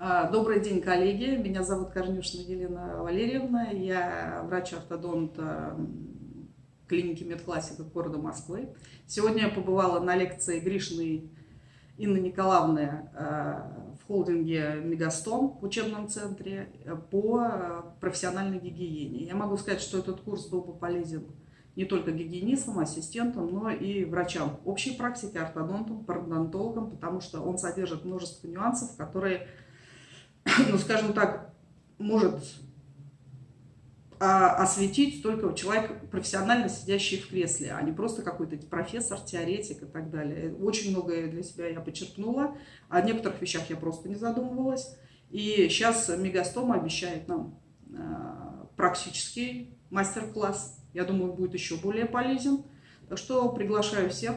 А, добрый день, коллеги. Меня зовут Корнюшина Елена Валерьевна. Я врач-ортодонт клиники Медклассика города Москвы. Сегодня я побывала на лекции Гришиной Инны Николаевны а, в холдинге Мегастом в учебном центре по профессиональной гигиене. Я могу сказать, что этот курс был бы полезен не только гигиенистам, ассистентам, но и врачам общей практики, ортодонтам, пародонтологам, потому что он содержит множество нюансов, которые ну, скажем так, может а, осветить только человек, профессионально сидящий в кресле, а не просто какой-то профессор, теоретик и так далее. Очень многое для себя я подчеркнула, о некоторых вещах я просто не задумывалась. И сейчас Мегастом обещает нам э, практический мастер-класс. Я думаю, будет еще более полезен. Так что приглашаю всех.